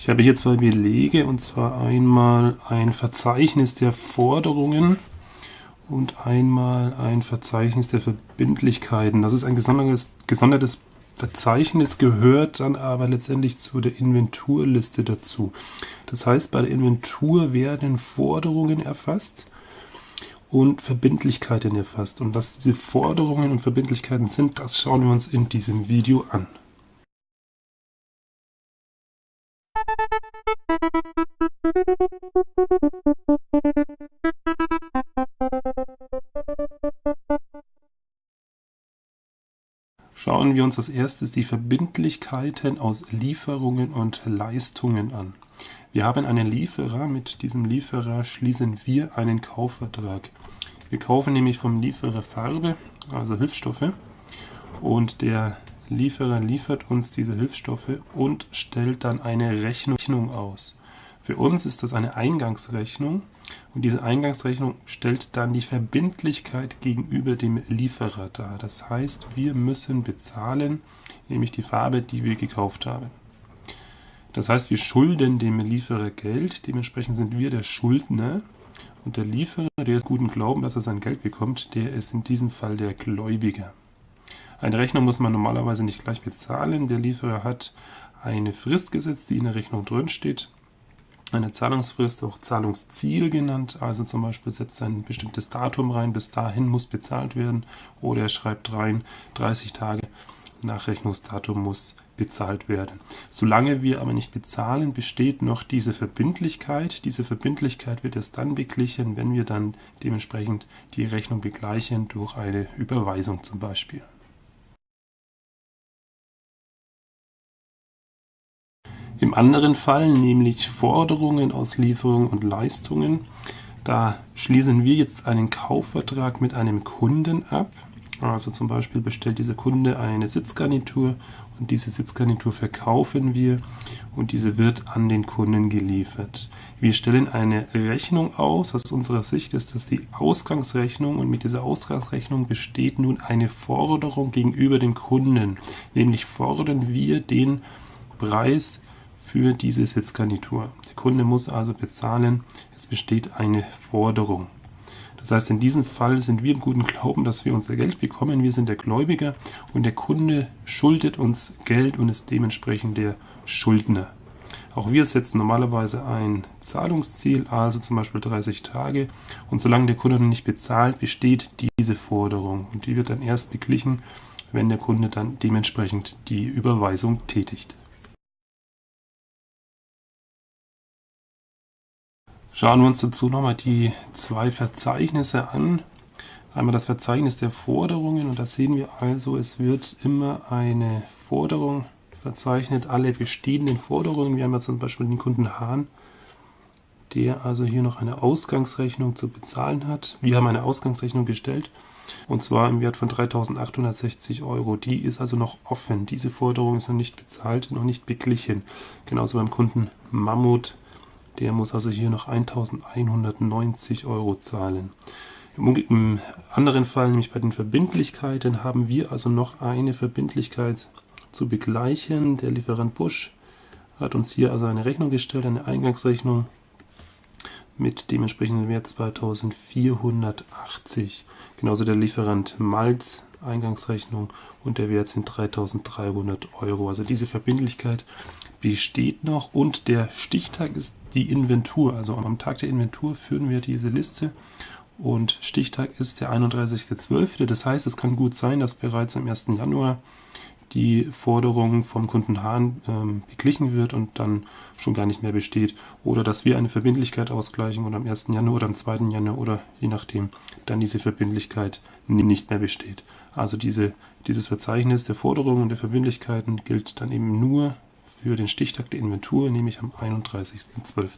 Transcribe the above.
Ich habe hier zwei Belege und zwar einmal ein Verzeichnis der Forderungen und einmal ein Verzeichnis der Verbindlichkeiten. Das ist ein gesondertes, gesondertes Verzeichnis, gehört dann aber letztendlich zu der Inventurliste dazu. Das heißt, bei der Inventur werden Forderungen erfasst und Verbindlichkeiten erfasst. Und was diese Forderungen und Verbindlichkeiten sind, das schauen wir uns in diesem Video an. Schauen wir uns als erstes die Verbindlichkeiten aus Lieferungen und Leistungen an. Wir haben einen Lieferer, mit diesem Lieferer schließen wir einen Kaufvertrag. Wir kaufen nämlich vom Lieferer Farbe, also Hilfsstoffe, und der Lieferer liefert uns diese Hilfsstoffe und stellt dann eine Rechnung aus. Für uns ist das eine Eingangsrechnung und diese Eingangsrechnung stellt dann die Verbindlichkeit gegenüber dem Lieferer dar. Das heißt, wir müssen bezahlen, nämlich die Farbe, die wir gekauft haben. Das heißt, wir schulden dem Lieferer Geld, dementsprechend sind wir der Schuldner und der Lieferer, der ist guten Glauben, dass er sein Geld bekommt, der ist in diesem Fall der Gläubiger. Eine Rechnung muss man normalerweise nicht gleich bezahlen. Der Lieferer hat eine Frist gesetzt, die in der Rechnung drin steht. Eine Zahlungsfrist, auch Zahlungsziel genannt. Also zum Beispiel setzt ein bestimmtes Datum rein, bis dahin muss bezahlt werden. Oder er schreibt rein, 30 Tage nach Rechnungsdatum muss bezahlt werden. Solange wir aber nicht bezahlen, besteht noch diese Verbindlichkeit. Diese Verbindlichkeit wird erst dann beglichen, wenn wir dann dementsprechend die Rechnung begleichen durch eine Überweisung zum Beispiel. Im anderen Fall, nämlich Forderungen aus Lieferungen und Leistungen, da schließen wir jetzt einen Kaufvertrag mit einem Kunden ab. Also zum Beispiel bestellt dieser Kunde eine Sitzgarnitur und diese Sitzgarnitur verkaufen wir und diese wird an den Kunden geliefert. Wir stellen eine Rechnung aus. Aus unserer Sicht ist das die Ausgangsrechnung und mit dieser Ausgangsrechnung besteht nun eine Forderung gegenüber dem Kunden. Nämlich fordern wir den Preis für diese Sitzgarnitur. Der Kunde muss also bezahlen, es besteht eine Forderung. Das heißt, in diesem Fall sind wir im guten Glauben, dass wir unser Geld bekommen. Wir sind der Gläubiger und der Kunde schuldet uns Geld und ist dementsprechend der Schuldner. Auch wir setzen normalerweise ein Zahlungsziel, also zum Beispiel 30 Tage. Und solange der Kunde noch nicht bezahlt, besteht diese Forderung. Und die wird dann erst beglichen, wenn der Kunde dann dementsprechend die Überweisung tätigt. Schauen wir uns dazu nochmal die zwei Verzeichnisse an. Einmal das Verzeichnis der Forderungen und da sehen wir also, es wird immer eine Forderung verzeichnet, alle bestehenden Forderungen. Wir haben ja zum Beispiel den Kunden Hahn, der also hier noch eine Ausgangsrechnung zu bezahlen hat. Wir haben eine Ausgangsrechnung gestellt und zwar im Wert von 3.860 Euro. Die ist also noch offen. Diese Forderung ist noch nicht bezahlt, noch nicht beglichen. Genauso beim Kunden Mammut der muss also hier noch 1190 Euro zahlen. Im anderen Fall, nämlich bei den Verbindlichkeiten, haben wir also noch eine Verbindlichkeit zu begleichen. Der Lieferant Busch hat uns hier also eine Rechnung gestellt, eine Eingangsrechnung mit dementsprechenden Wert 2480. Genauso der Lieferant Malz, Eingangsrechnung und der Wert sind 3300 Euro. Also diese Verbindlichkeit besteht noch und der Stichtag ist die Inventur. Also am Tag der Inventur führen wir diese Liste und Stichtag ist der 31.12. Das heißt, es kann gut sein, dass bereits am 1. Januar die Forderung vom Kunden Hahn ähm, beglichen wird und dann schon gar nicht mehr besteht. Oder dass wir eine Verbindlichkeit ausgleichen und am 1. Januar oder am 2. Januar oder je nachdem dann diese Verbindlichkeit nicht mehr besteht. Also diese, dieses Verzeichnis der Forderungen und der Verbindlichkeiten gilt dann eben nur für den Stichtag der Inventur, nämlich am 31.12.